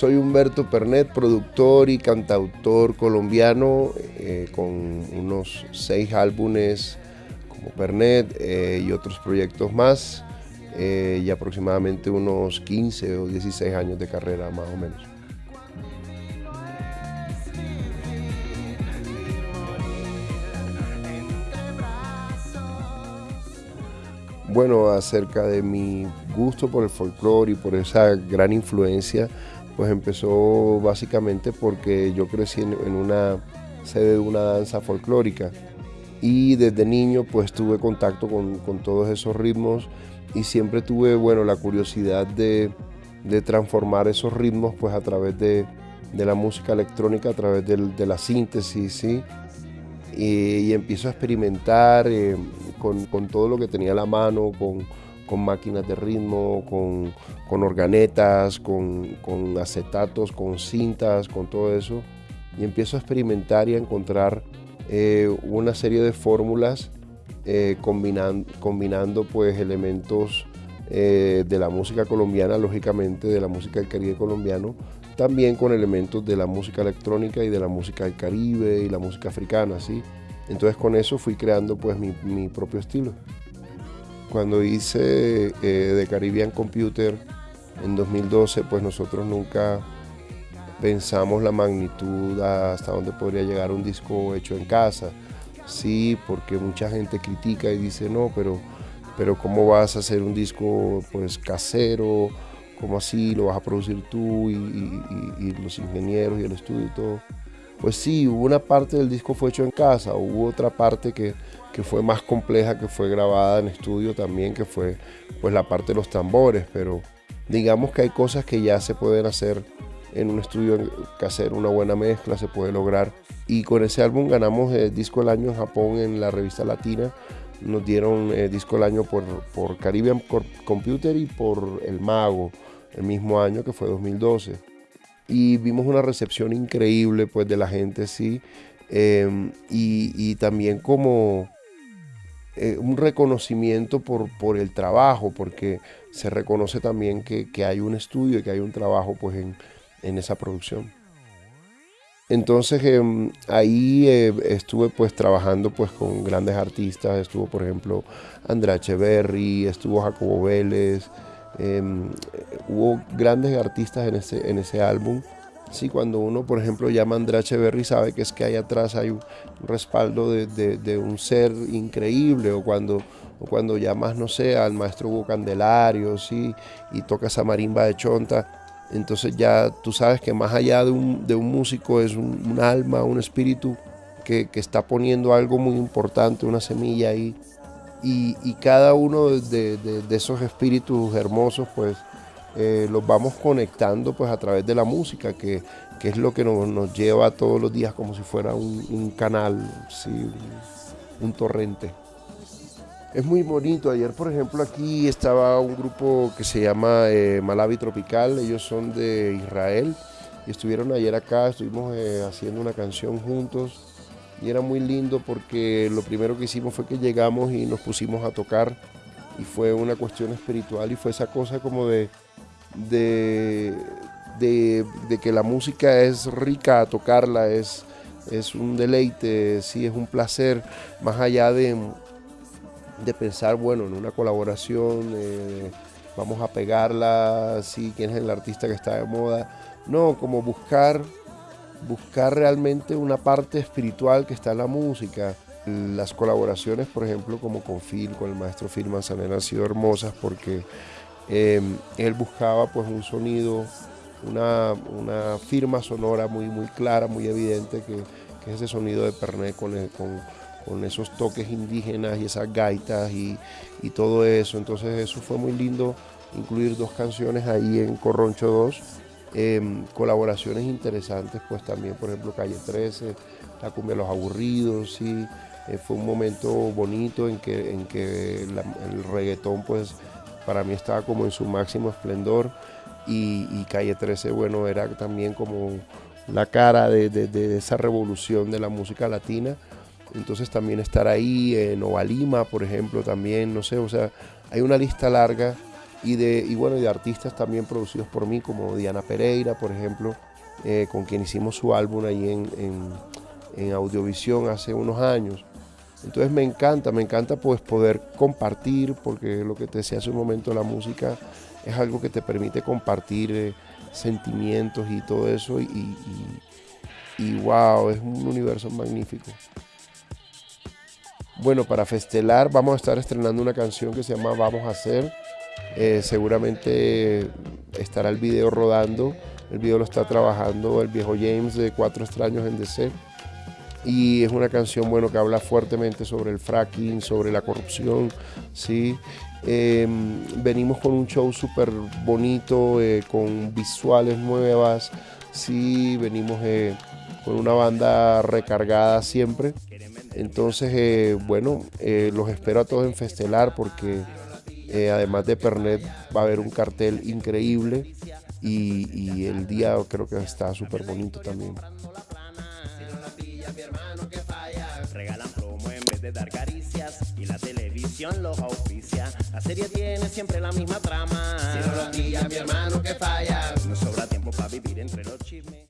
Soy Humberto Pernet, productor y cantautor colombiano, eh, con unos seis álbumes como Pernet eh, y otros proyectos más, eh, y aproximadamente unos 15 o 16 años de carrera más o menos. Bueno, acerca de mi gusto por el folclore y por esa gran influencia, pues empezó básicamente porque yo crecí en, una sede de una danza folclórica y desde niño pues tuve contacto con, todos esos ritmos y siempre tuve, bueno, la curiosidad de, transformar esos ritmos pues a través de, la música electrónica, a través de, la síntesis, ¿sí? Y, empiezo a experimentar eh, con, todo lo que tenía a la mano, con, máquinas de ritmo, con, organetas, con, acetatos, con cintas, con todo eso. Y empiezo a experimentar y a encontrar eh, una serie de fórmulas eh, combinando pues elementos eh, de la música colombiana, lógicamente de la música del Caribe colombiano, también con elementos de la música electrónica y de la música del Caribe y la música africana, ¿sí? Entonces con eso fui creando pues mi, propio estilo. Cuando hice eh, Caribbean Computer en 2012, pues nosotros nunca pensamos la magnitud hasta dónde podría llegar un disco hecho en casa. Sí, porque mucha gente critica y dice, no, pero, pero ¿cómo vas a hacer un disco pues casero? ¿Cómo así lo vas a producir tú y los ingenieros y el estudio y todo? Pues sí, hubo una parte del disco fue hecho en casa, hubo otra parte que, fue más compleja, que fue grabada en estudio también, que fue pues la parte de los tambores, pero digamos que hay cosas que ya se pueden hacer en un estudio casero, una buena mezcla se puede lograr. Y con ese álbum ganamos el disco del año en Japón en la revista Latina, nos dieron el disco del año por, por Caribbean Computer y por El Mago, el mismo año que fue 2012 y vimos una recepción increíble pues de la gente, sí, em, y, también como eh, un reconocimiento por, por, el trabajo, porque se reconoce también que, hay un estudio y que hay un trabajo pues en, esa producción. Entonces em, ahí eh, estuve pues trabajando pues con grandes artistas, estuvo por ejemplo Andrea Echeverry, estuvo Jacobo Vélez, Em, hubo grandes artistas en ese, en ese álbum. Sí, cuando uno, por ejemplo, llama a Andrea Echeverry, sabe que es que ahí atrás hay un respaldo de, un ser increíble, o cuando, o cuando llamas, no sé, al maestro Hugo Candelario, sí, y toca esa marimba de chonta, entonces ya tú sabes que más allá de un, músico es un, alma, un espíritu que, que, está poniendo algo muy importante, una semilla ahí y, cada uno de, esos espíritus hermosos pues eh, los vamos conectando pues a través de la música que, es lo que nos, lleva todos los días como si fuera un, canal, un, torrente. Es muy bonito. Ayer, por ejemplo, aquí estaba un grupo que se llama eh, Malawi Tropical. Ellos son de Israel y estuvieron ayer acá. Estuvimos eh, haciendo una canción juntos y era muy lindo porque lo primero que hicimos fue que llegamos y nos pusimos a tocar. Y fue una cuestión espiritual y fue esa cosa como de, de, de, que la música es rica tocarla, es, es un deleite, sí, es un placer, más allá de, de pensar, bueno, en una colaboración, eh, vamos a pegarla, sí, quién es el artista que está de moda, no, como buscar buscar realmente una parte espiritual que está en la música. Las colaboraciones, por ejemplo, como con Phil, con el maestro Phil Manzanera, han sido hermosas porque em, él buscaba pues un sonido, una, firma sonora muy, muy clara, muy evidente, que, es ese sonido de Pernet con, con, esos toques indígenas y esas gaitas y, y todo eso. Entonces eso fue muy lindo incluir dos canciones ahí en Corroncho 2 Em, colaboraciones interesantes, pues también, por ejemplo, Calle 13, La Cumbia de los Aburridos, sí. Eh, fue un momento bonito en que, en que el reggaetón, pues, para mí estaba como en su máximo esplendor y, Calle 13, bueno, era también como la cara de, esa revolución de la música latina. Entonces también estar ahí, en Nova Lima, por ejemplo, también, no sé, o sea, hay una lista larga y de, y bueno, de artistas también producidos por mí, como Diana Pereira, por ejemplo, eh, con quien hicimos su álbum ahí en, en, Audiovisión hace unos años. Entonces me encanta, me encanta pues poder compartir, porque lo que te decía hace un momento, la música es algo que te permite compartir eh, sentimientos y todo eso, y, y, y wow, es un universo magnífico. Bueno, para festelar vamos a estar estrenando una canción que se llama Vamos a hacer. Eh, seguramente estará el video rodando. El video lo está trabajando el viejo James de Cuatro Extraños en DC. Y es una canción bueno, que habla fuertemente sobre el fracking, sobre la corrupción. ¿sí? Em, venimos con un show súper bonito, eh, con visuales nuevas. Sí, venimos eh, con una banda recargada siempre. Entonces, bueno, los espero a todos en Festelar porque eh, además de Pernet va a haber un cartel increíble y, el día creo que está súper bonito también. Regalan promo en vez de dar caricias y la televisión los auspicia. La serie tiene siempre la misma trama. Si no lo mi hermano que falla. No sobra tiempo para vivir entre los chismes.